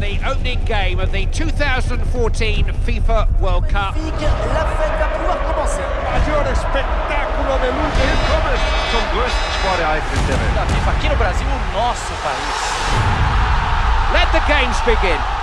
the opening game of the 2014 FIFA World Cup. Let the games begin.